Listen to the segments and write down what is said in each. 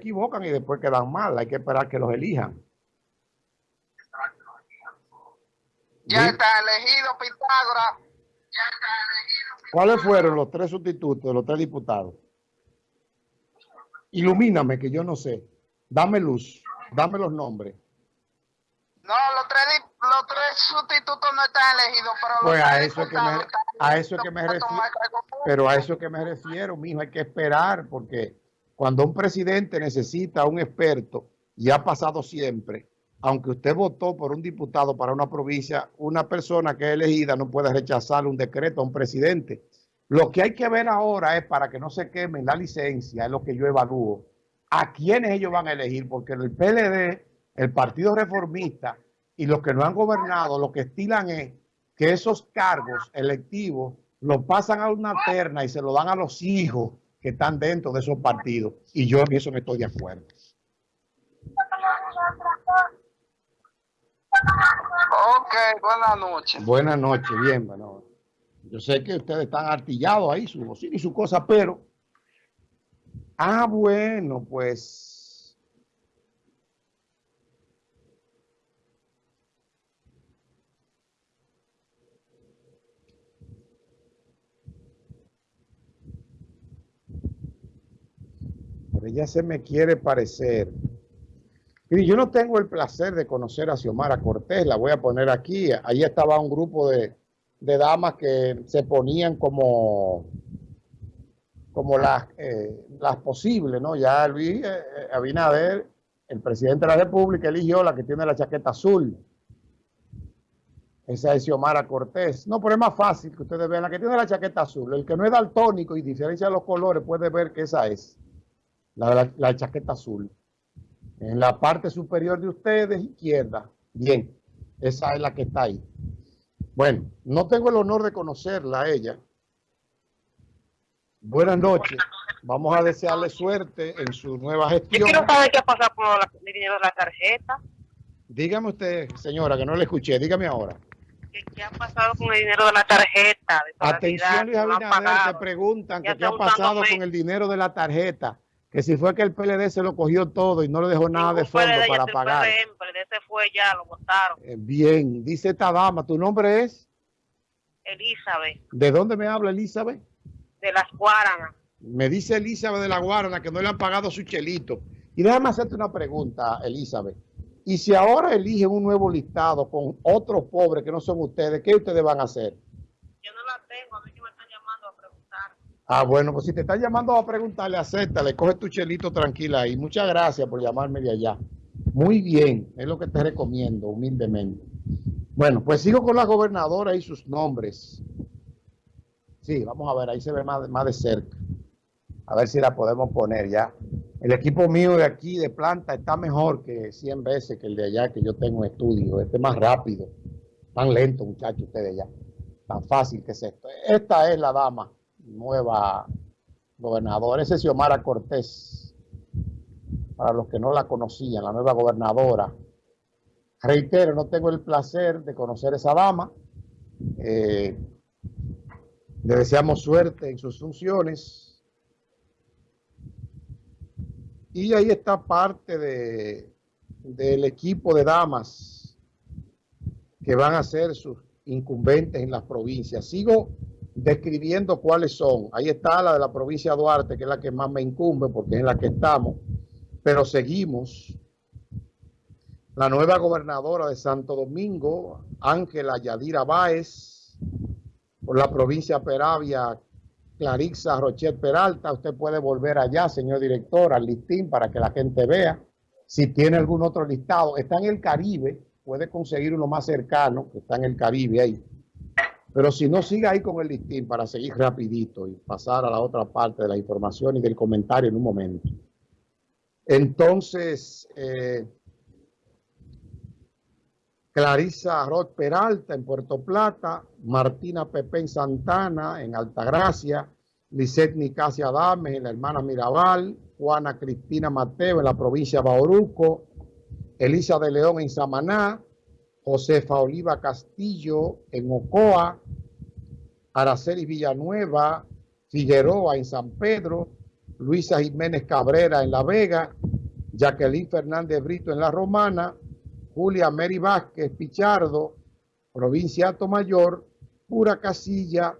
equivocan y después quedan mal. Hay que esperar que los elijan. Ya está elegido Pitágoras. Ya está elegido ¿Cuáles fueron los tres sustitutos los tres diputados? Ilumíname, que yo no sé. Dame luz. Dame los nombres. No, los tres, los tres sustitutos no están elegidos, pero pues a eso que me, a eso que me refiero. Pero a eso que me refiero, mijo, hay que esperar, porque cuando un presidente necesita un experto, y ha pasado siempre, aunque usted votó por un diputado para una provincia, una persona que es elegida no puede rechazar un decreto a un presidente. Lo que hay que ver ahora es para que no se quemen la licencia, es lo que yo evalúo, a quiénes ellos van a elegir, porque el PLD, el Partido Reformista y los que no han gobernado, lo que estilan es que esos cargos electivos los pasan a una terna y se lo dan a los hijos que están dentro de esos partidos. Y yo en eso no estoy de acuerdo. Ok, buenas noches. Buenas noches, bien, bueno. Yo sé que ustedes están artillados ahí, su bocina y su cosa, pero... Ah, bueno, pues... ella se me quiere parecer. Y yo no tengo el placer de conocer a Xiomara Cortés, la voy a poner aquí. Ahí estaba un grupo de, damas que se ponían como, como las, eh, las posibles, ¿no? Ya Luis eh, eh, Abinader, el presidente de la República, eligió la que tiene la chaqueta azul. Esa es Xiomara Cortés. No, pero es más fácil que ustedes vean la que tiene la chaqueta azul. El que no es daltónico y diferencia los colores puede ver que esa es la chaqueta azul en la parte superior de ustedes, izquierda. Bien, esa es la que está ahí. Bueno, no tengo el honor de conocerla a ella. Buenas noches. Vamos a desearle suerte en su nueva gestión. Yo quiero saber qué ha pasado con el dinero de la tarjeta. Dígame usted, señora, que no le escuché. Dígame ahora. ¿Qué, ha pasado con el dinero de la tarjeta? Atención, Luis Abinader, te preguntan qué ha pasado con el dinero de la tarjeta que si fue que el PLD se lo cogió todo y no le dejó nada de fondo para pagar. El PLD fue ya, lo votaron. Eh, bien, dice esta dama, ¿tu nombre es? Elizabeth. ¿De dónde me habla Elizabeth? De las Guaranas. Me dice Elizabeth de la Guarana que no le han pagado su chelito. Y déjame hacerte una pregunta, Elizabeth. Y si ahora eligen un nuevo listado con otros pobres que no son ustedes, ¿qué ustedes van a hacer? Yo no la tengo, a mí que me están llamando a preguntar. Ah, bueno, pues si te están llamando a preguntarle, acéptale, coge tu chelito tranquila y muchas gracias por llamarme de allá. Muy bien, es lo que te recomiendo, humildemente. Bueno, pues sigo con la gobernadora y sus nombres. Sí, vamos a ver, ahí se ve más, más de cerca. A ver si la podemos poner ya. El equipo mío de aquí, de planta, está mejor que 100 veces que el de allá, que yo tengo en estudio. Este es más rápido. Tan lento, muchachos, ustedes allá. Tan fácil que es esto. Esta es la dama nueva gobernadora. Ese es Xiomara Cortés, para los que no la conocían, la nueva gobernadora. Reitero, no tengo el placer de conocer a esa dama. Eh, le deseamos suerte en sus funciones. Y ahí está parte de, del equipo de damas que van a ser sus incumbentes en las provincias. Sigo describiendo cuáles son. Ahí está la de la provincia de Duarte, que es la que más me incumbe porque es la que estamos, pero seguimos. La nueva gobernadora de Santo Domingo, Ángela Yadira Báez, por la provincia Peravia, Clarixa Rochet Peralta. Usted puede volver allá, señor director, al listín para que la gente vea. Si tiene algún otro listado, está en el Caribe, puede conseguir uno más cercano, que está en el Caribe ahí pero si no, siga ahí con el listín para seguir rapidito y pasar a la otra parte de la información y del comentario en un momento. Entonces, eh, Clarisa Roth Peralta en Puerto Plata, Martina Pepe en Santana en Altagracia, Lisette Nicasia Adames en la hermana Mirabal, Juana Cristina Mateo en la provincia de Bauruco, Elisa de León en Samaná, Josefa Oliva Castillo en Ocoa, Araceli Villanueva, Figueroa en San Pedro, Luisa Jiménez Cabrera en La Vega, Jacqueline Fernández Brito en La Romana, Julia Mary Vázquez Pichardo, provincia Mayor, Pura Casilla,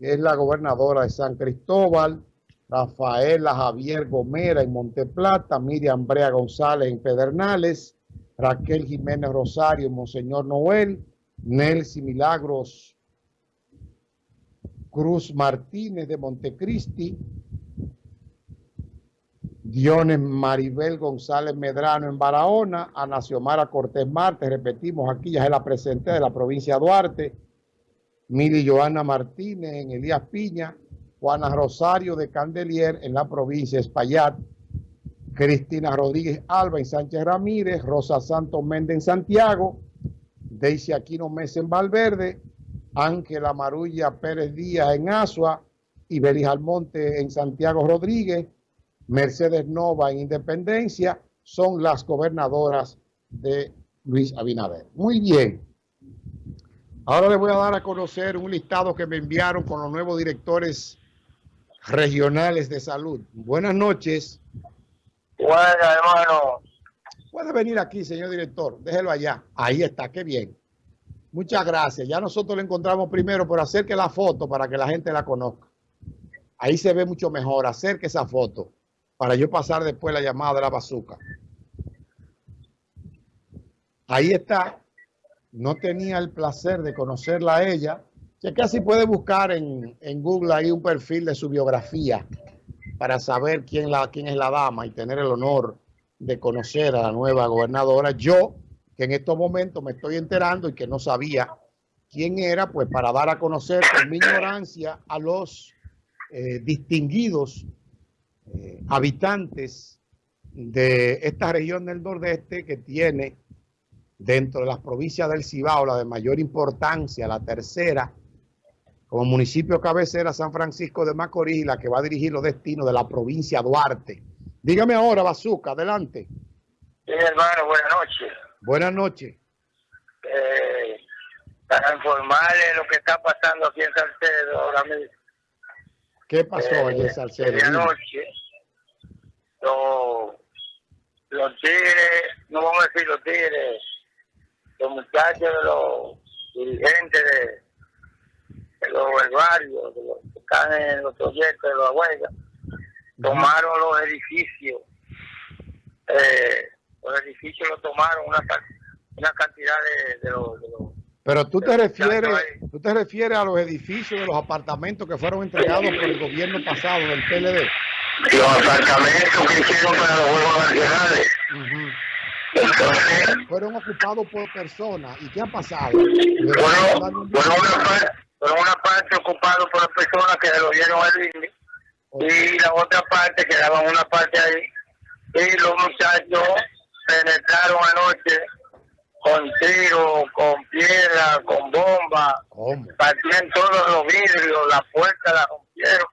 es la gobernadora de San Cristóbal, Rafaela Javier Gomera en Monteplata, Miriam Brea González en Pedernales, Raquel Jiménez Rosario Monseñor Noel, Nelsi Milagros Cruz Martínez de Montecristi, Diones Maribel González Medrano en Barahona, Ana Xiomara Cortés Marte, repetimos aquí, ya se la presenté de la provincia de Duarte, Mili Joana Martínez en Elías Piña, Juana Rosario de Candelier en la provincia de Espaillat, Cristina Rodríguez Alba en Sánchez Ramírez, Rosa Santos Méndez en Santiago, Daisy Aquino Mesa en Valverde, Ángela Marulla Pérez Díaz en Asua, Ibelis Almonte en Santiago Rodríguez, Mercedes Nova en Independencia, son las gobernadoras de Luis Abinader. Muy bien. Ahora les voy a dar a conocer un listado que me enviaron con los nuevos directores regionales de salud. Buenas noches. Buenas, hermano. Puede venir aquí, señor director. Déjelo allá. Ahí está, qué bien. Muchas gracias. Ya nosotros lo encontramos primero, pero acerque la foto para que la gente la conozca. Ahí se ve mucho mejor. Acerque esa foto para yo pasar después la llamada de la bazuca. Ahí está. No tenía el placer de conocerla a ella. Que casi puede buscar en, en, Google ahí un perfil de su biografía para saber quién, es la dama y tener el honor de conocer a la nueva gobernadora. Yo, que en estos momentos me estoy enterando y que no sabía quién era, pues para dar a conocer con mi ignorancia a los eh, distinguidos eh, habitantes de esta región del nordeste que tiene dentro de las provincias del Cibao la de mayor importancia, la tercera, como municipio cabecera San Francisco de Macorís, la que va a dirigir los destinos de la provincia Duarte. Dígame ahora, Bazuca, adelante. Sí, hermano, buenas noches. Buenas noches. Eh, para informarle lo que está pasando aquí en Salcedo ahora mismo. ¿Qué pasó eh, allí en Salcedo? De anoche, los, los tigres, no vamos a decir los tigres, los muchachos de los dirigentes de, de los barrios, de los que están en los proyectos de la huelga, tomaron los edificios, eh, los edificios los tomaron una, una cantidad de, de los... De los pero tú te refieres, tú te refieres a los edificios de los apartamentos que fueron entregados por el gobierno pasado del PLD. Los apartamentos que hicieron para los Juegos Nacionales. Uh Entonces, fueron ocupados por personas. ¿Y qué ha pasado? Fueron, fueron, una, parte, fueron una parte ocupados por personas que se lo dieron al INE y la otra parte quedaba una parte ahí. Y los muchachos penetraron anoche con tiro, con piedra, con bomba, partían todos los vidrios, las puertas las rompieron.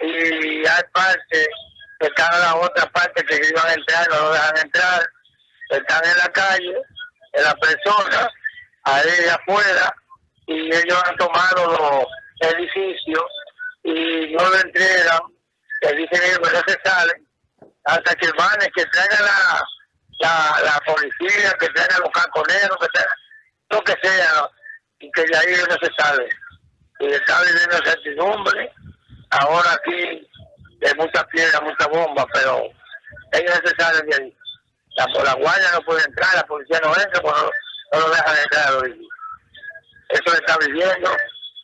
Y hay parte que cada la otra parte que iban a entrar no lo dejan entrar, están en la calle, en la persona, ahí afuera y ellos han tomado los edificios y no lo entregan, que dicen ellos que no se salen, hasta que van, que traigan la, la, policía, que traigan los caconeros, que traigan lo que sea, y que de ahí no se sale. Y está viviendo certidumbre, ahora aquí hay mucha piedra, mucha bomba, pero ellos no se salen de ahí. La, guardia no puede entrar, la policía no entra, pues no, no lo dejan entrar. Eso está viviendo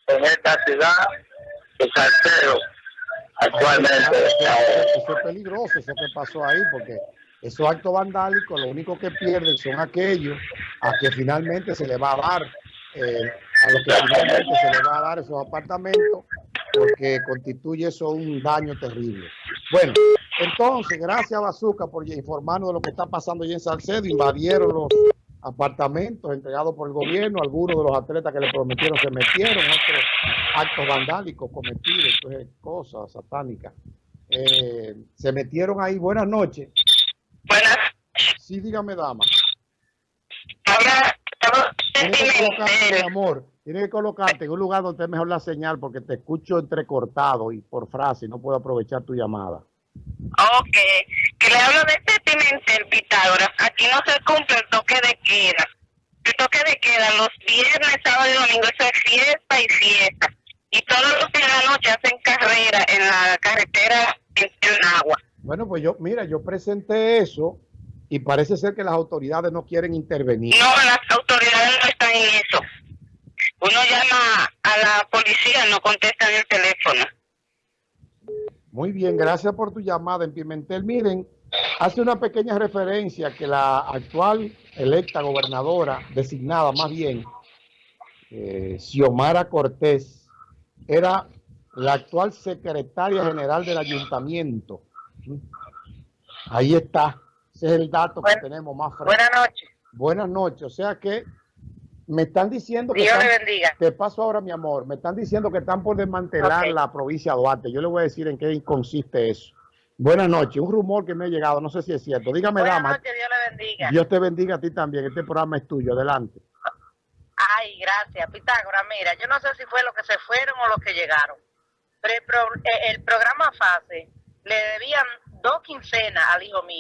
en esta ciudad de Salcedo actualmente. Eso es peligroso, eso que pasó ahí, porque esos actos vandálicos lo único que pierden son aquellos a que finalmente se le va a dar, eh, a los que finalmente se le va a dar esos apartamentos, porque constituye eso un daño terrible. Bueno, entonces, gracias Bazooka por informarnos de lo que está pasando allí en Salcedo, invadieron los apartamentos entregados por el gobierno, algunos de los atletas que le prometieron se metieron, otros actos vandálicos cometidos, entonces, cosas satánicas. Eh, se metieron ahí. Buenas noches. Buenas. Sí, dígame, dama. Ahora, Tienes que colocarte, mi amor, tienes que colocarte en un lugar donde es mejor la señal porque te escucho entrecortado y por frase no puedo aprovechar tu llamada. Ok, que le hablo de este gobernadora, aquí no se cumple el toque de queda. El toque de queda los viernes, sábado y domingo, eso es fiesta y fiesta. Y todos los días de la noche hacen carrera en la carretera en agua. Bueno, pues yo, mira, yo presenté eso y parece ser que las autoridades no quieren intervenir. No, las autoridades no están en eso. Uno llama a la policía, no contestan el teléfono. Muy bien, gracias por tu llamada en Pimentel. Miren, hace una pequeña referencia que la actual electa gobernadora, designada más bien, eh, Xiomara Cortés, era la actual secretaria general del ayuntamiento. Ahí está. Ese es el dato que tenemos más fresco. Buenas noches. Buenas noches. O sea que me están diciendo que... Dios están- le bendiga. Te paso ahora, mi amor. Me están diciendo que están por desmantelar la provincia de Duarte. Yo le voy a decir en qué consiste eso. Buenas noches. Un rumor que me ha llegado, no sé si es cierto. Dígame, Buenas dama. noches, Dios le bendiga. Dios te bendiga a ti también. Este programa es tuyo. Adelante. Ay, gracias, Pitágoras. Mira, yo no sé si fue los que se fueron o los que llegaron. Pero el, pro- eh, el programa FASE le debían dos quincenas al hijo mío.